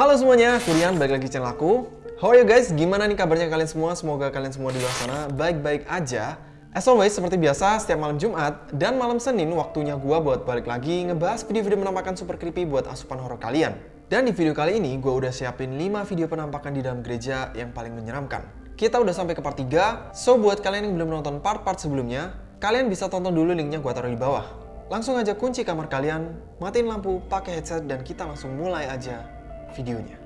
Halo semuanya, Kurian balik lagi channel aku. How are you guys? Gimana nih kabarnya kalian semua? Semoga kalian semua di luar sana baik-baik aja. As always, seperti biasa, setiap malam Jumat dan malam Senin waktunya gua buat balik lagi ngebahas video-video penampakan super creepy buat asupan horor kalian. Dan di video kali ini, gua udah siapin 5 video penampakan di dalam gereja yang paling menyeramkan. Kita udah sampai ke part 3, so buat kalian yang belum nonton part-part sebelumnya, kalian bisa tonton dulu linknya gua taruh di bawah. Langsung aja kunci kamar kalian, matiin lampu, pakai headset, dan kita langsung mulai aja videonya.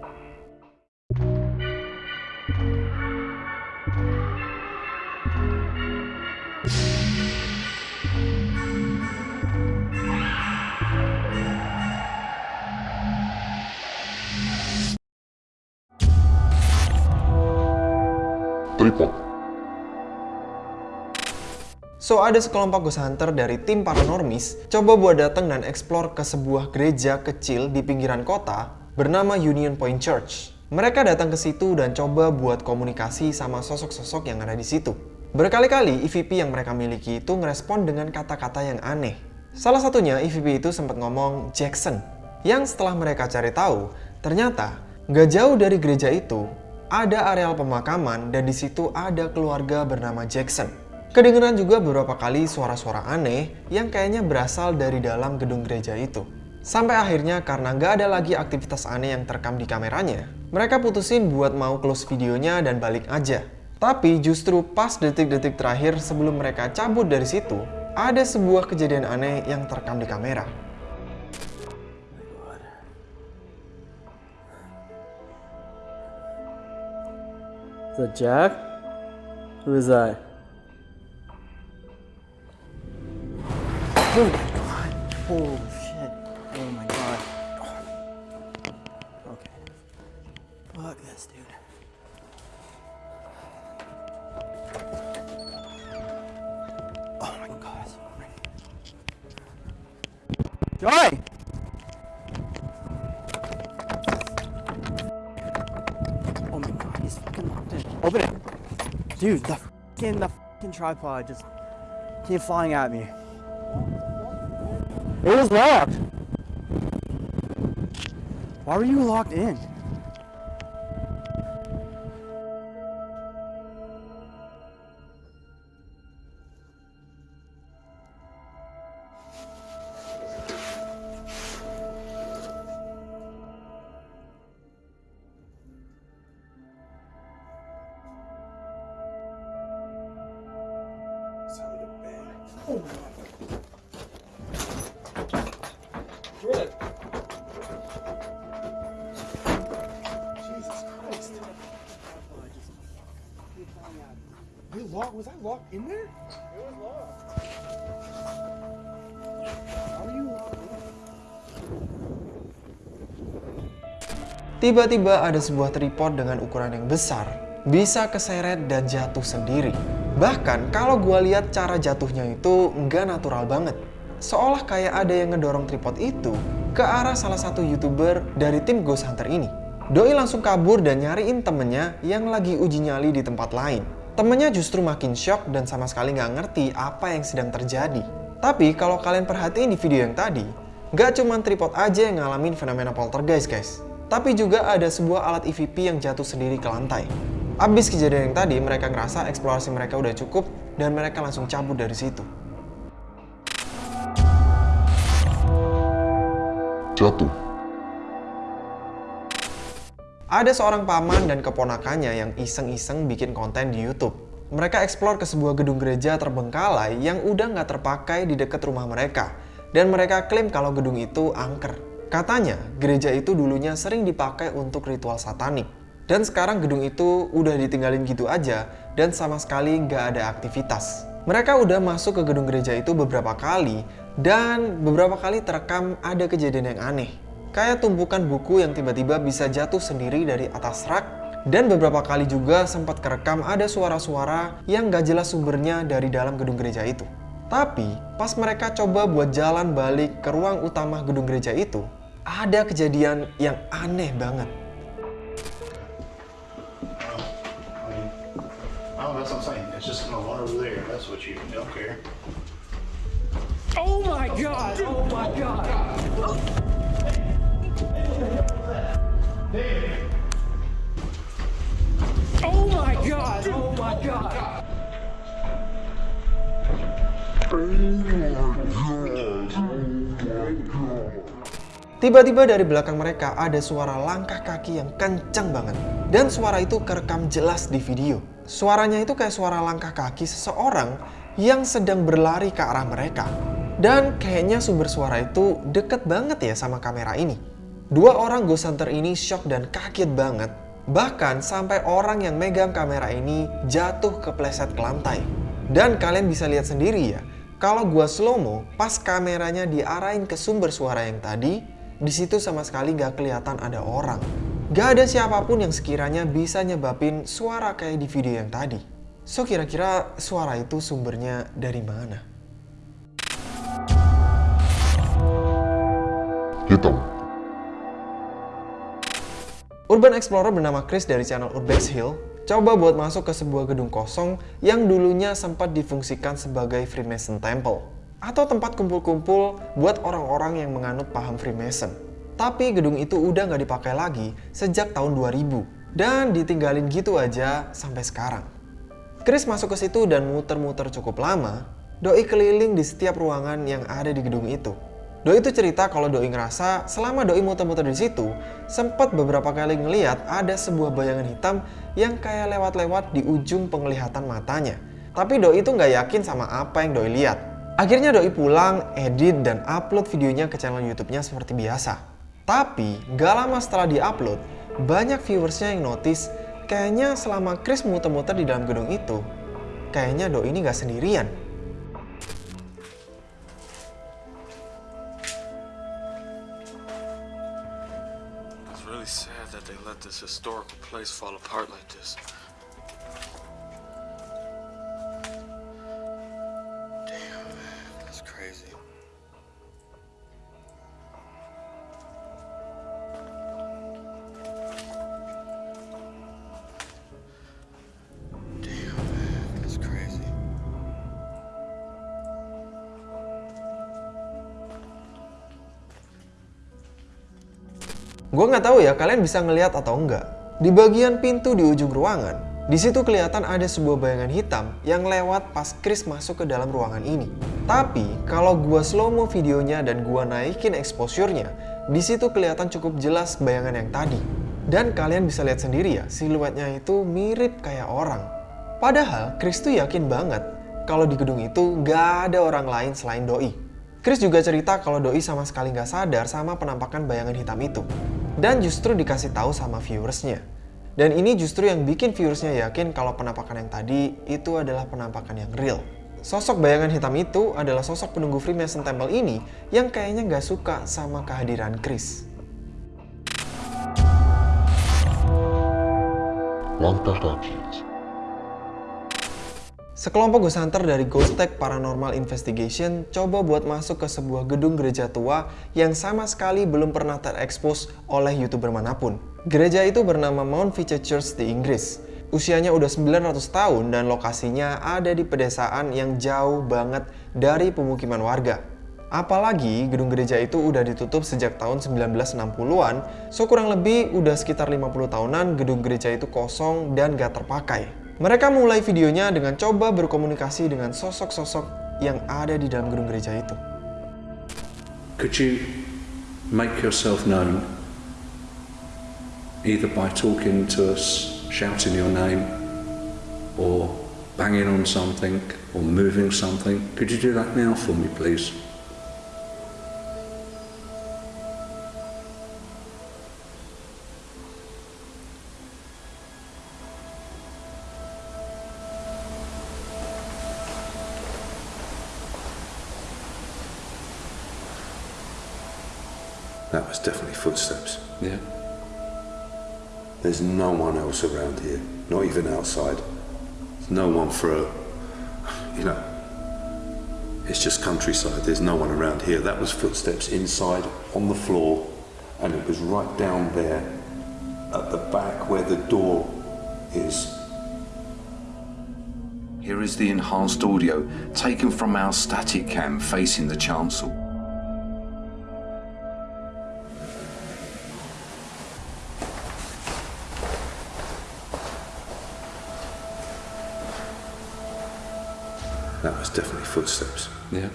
Tripod. So, ada sekelompok ghost hunter dari tim paranormis coba buat datang dan eksplor ke sebuah gereja kecil di pinggiran kota bernama Union Point Church. Mereka datang ke situ dan coba buat komunikasi sama sosok-sosok yang ada di situ. Berkali-kali EVP yang mereka miliki itu ngerespon dengan kata-kata yang aneh. Salah satunya EVP itu sempat ngomong Jackson, yang setelah mereka cari tahu, ternyata nggak jauh dari gereja itu ada areal pemakaman dan di situ ada keluarga bernama Jackson. Kedengeran juga beberapa kali suara-suara aneh yang kayaknya berasal dari dalam gedung gereja itu. Sampai akhirnya karena nggak ada lagi aktivitas aneh yang terekam di kameranya, mereka putusin buat mau close videonya dan balik aja. Tapi justru pas detik-detik terakhir sebelum mereka cabut dari situ, ada sebuah kejadian aneh yang terekam di kamera. Is that Jack? Who is that? Oh my god. Holy Joy! Oh my god, he's fucking locked in. Open it. Dude, the fucking the fucking tripod just came flying at me. It was locked. Why were you locked in? We locked. Was I locked in there? Tiba-tiba ada sebuah tripod dengan ukuran yang besar, bisa keseret dan jatuh sendiri. Bahkan kalau gua lihat cara jatuhnya itu nggak natural banget. Seolah kayak ada yang ngedorong tripod itu ke arah salah satu youtuber dari tim Ghost Hunter ini. Doi langsung kabur dan nyariin temennya yang lagi uji nyali di tempat lain. Temennya justru makin shock dan sama sekali nggak ngerti apa yang sedang terjadi. Tapi kalau kalian perhatiin di video yang tadi, nggak cuma tripod aja yang ngalamin fenomena poltergeist guys. Tapi juga ada sebuah alat EVP yang jatuh sendiri ke lantai. Abis kejadian yang tadi, mereka ngerasa eksplorasi mereka udah cukup dan mereka langsung cabut dari situ. Jatuh. Ada seorang paman dan keponakannya yang iseng-iseng bikin konten di YouTube. Mereka eksplor ke sebuah gedung gereja terbengkalai yang udah nggak terpakai di dekat rumah mereka. Dan mereka klaim kalau gedung itu angker. Katanya, gereja itu dulunya sering dipakai untuk ritual satanik. Dan sekarang gedung itu udah ditinggalin gitu aja dan sama sekali nggak ada aktivitas. Mereka udah masuk ke gedung gereja itu beberapa kali dan beberapa kali terekam ada kejadian yang aneh. Kayak tumpukan buku yang tiba-tiba bisa jatuh sendiri dari atas rak dan beberapa kali juga sempat kerekam ada suara-suara yang gak jelas sumbernya dari dalam gedung gereja itu. Tapi pas mereka coba buat jalan balik ke ruang utama gedung gereja itu, ada kejadian yang aneh banget. Mean, oh, that's what I'm saying. It's Oh my god! Oh my god! Tiba-tiba dari belakang mereka ada suara langkah kaki yang kencang banget. Dan suara itu kerekam jelas di video. Suaranya itu kayak suara langkah kaki seseorang yang sedang berlari ke arah mereka. Dan kayaknya sumber suara itu deket banget ya sama kamera ini. Dua orang ghost hunter ini shock dan kaget banget. Bahkan sampai orang yang megang kamera ini jatuh kepleset ke lantai. Dan kalian bisa lihat sendiri ya, kalau gua slow mo, pas kameranya diarahin ke sumber suara yang tadi, di situ sama sekali gak kelihatan ada orang. Gak ada siapa pun yang sekiranya bisa nyebabin suara kayak di video yang tadi. So kira-kira suara itu sumbernya dari mana? Hitam. Urban Explorer bernama Chris dari channel Urbex Hill coba buat masuk ke sebuah gedung kosong yang dulunya sempat difungsikan sebagai Freemason Temple atau tempat kumpul-kumpul buat orang-orang yang menganut paham Freemason. Tapi gedung itu udah nggak dipakai lagi sejak tahun 2000 dan ditinggalin gitu aja sampai sekarang. Chris masuk ke situ dan muter-muter cukup lama, Doi keliling di setiap ruangan yang ada di gedung itu. Doi itu cerita kalau Doi ngerasa selama Doi muter-muter di situ, sempat beberapa kali ngeliat ada sebuah bayangan hitam yang kayak lewat-lewat di ujung penglihatan matanya. Tapi Doi itu nggak yakin sama apa yang Doi lihat. Akhirnya Doi pulang, edit, dan upload videonya ke channel YouTube-nya seperti biasa. Tapi, gak lama setelah di-upload, banyak viewersnya yang notice kayaknya selama Chris muter-muter di dalam gedung itu, kayaknya Doi ini gak sendirian. Historical place fall apart like this. Gue nggak tahu ya kalian bisa ngeliat atau enggak. Di bagian pintu di ujung ruangan, di situ kelihatan ada sebuah bayangan hitam yang lewat pas Chris masuk ke dalam ruangan ini. Tapi kalau gua slow mo videonya dan gua naikin exposure-nya, di situ kelihatan cukup jelas bayangan yang tadi. Dan kalian bisa lihat sendiri ya, siluetnya itu mirip kayak orang. Padahal Chris tuh yakin banget kalau di gedung itu gak ada orang lain selain Doi. Chris juga cerita kalau Doi sama sekali nggak sadar sama penampakan bayangan hitam itu. Dan justru dikasih tahu sama viewersnya. Dan ini justru yang bikin viewersnya yakin kalau penampakan yang tadi itu adalah penampakan yang real. Sosok bayangan hitam itu adalah sosok penunggu Freemason Temple ini yang kayaknya nggak suka sama kehadiran Chris. Kaki. Sekelompok ghost hunter dari Ghost Tech Paranormal Investigation coba buat masuk ke sebuah gedung gereja tua yang sama sekali belum pernah terekspos oleh youtuber mana pun. Gereja itu bernama Mount Feature Church di Inggris. Usianya udah 900 tahun dan lokasinya ada di pedesaan yang jauh banget dari pemukiman warga. Apalagi gedung gereja itu udah ditutup sejak tahun 1960-an, so kurang lebih udah sekitar 50 tahunan gedung gereja itu kosong dan gak terpakai. Mereka mulai videonya dengan coba berkomunikasi dengan sosok-sosok yang ada di dalam gedung gereja itu. Could you make yourself known either by talking to us, shouting your name, or banging on something, or moving something? Could you do that now for me, please? That was definitely footsteps. Yeah. There's no one else around here, not even outside. There's no one for a, you know, it's just countryside. There's no one around here. That was footsteps inside on the floor, and it was right down there at the back where the door is. Here is the enhanced audio taken from our static cam facing the chancel. Definitely footsteps. Yeah.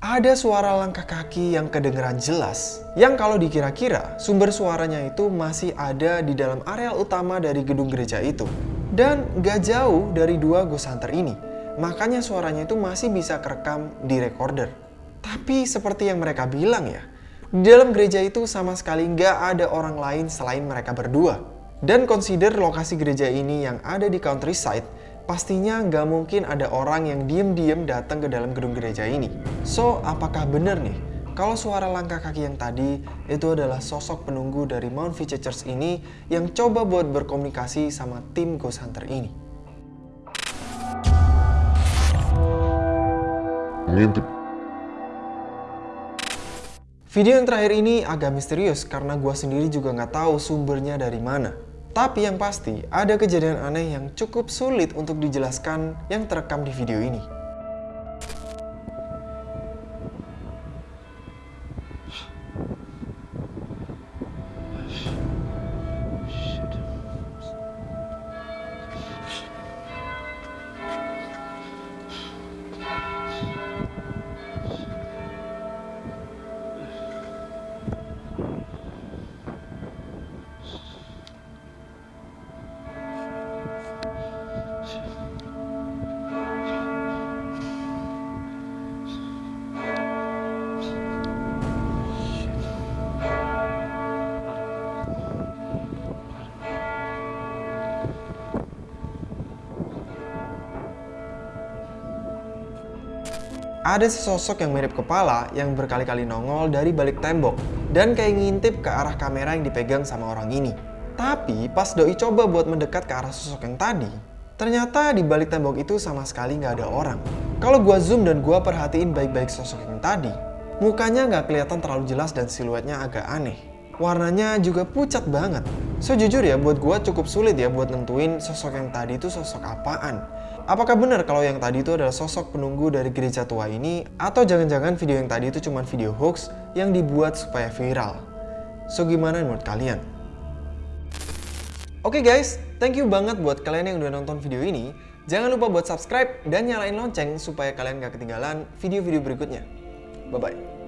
Ada suara langkah kaki yang kedengeran jelas, yang kalau dikira-kira sumber suaranya itu masih ada di dalam areal utama dari gedung gereja itu. Dan gak jauh dari dua ghost hunter ini, makanya suaranya itu masih bisa kerekam di recorder. Tapi seperti yang mereka bilang ya, di dalam gereja itu sama sekali nggak ada orang lain selain mereka berdua. Dan consider lokasi gereja ini yang ada di countryside, pastinya nggak mungkin ada orang yang diem-diem datang ke dalam gedung gereja ini. So, apakah benar nih kalau suara langkah kaki yang tadi itu adalah sosok penunggu dari Mount Vice Church ini yang coba buat berkomunikasi sama tim Ghost Hunter ini? Mengintip. Video yang terakhir ini agak misterius karena gua sendiri juga nggak tahu sumbernya dari mana. Tapi yang pasti, ada kejadian aneh yang cukup sulit untuk dijelaskan yang terekam di video ini. Ada sesosok yang mirip kepala yang berkali-kali nongol dari balik tembok dan kayak ngintip ke arah kamera yang dipegang sama orang ini. Tapi pas Doi coba buat mendekat ke arah sosok yang tadi, ternyata di balik tembok itu sama sekali nggak ada orang. Kalau gua zoom dan gua perhatiin baik-baik sosok yang tadi, mukanya nggak kelihatan terlalu jelas dan siluetnya agak aneh. Warnanya juga pucat banget. So jujur ya, buat gua cukup sulit ya buat nentuin sosok yang tadi itu sosok apaan. Apakah benar kalau yang tadi itu adalah sosok penunggu dari gereja tua ini atau jangan-jangan video yang tadi itu cuma video hoax yang dibuat supaya viral? So gimana menurut kalian? Oke guys, thank you banget buat kalian yang udah nonton video ini. Jangan lupa buat subscribe dan nyalain lonceng supaya kalian gak ketinggalan video-video berikutnya. Bye-bye.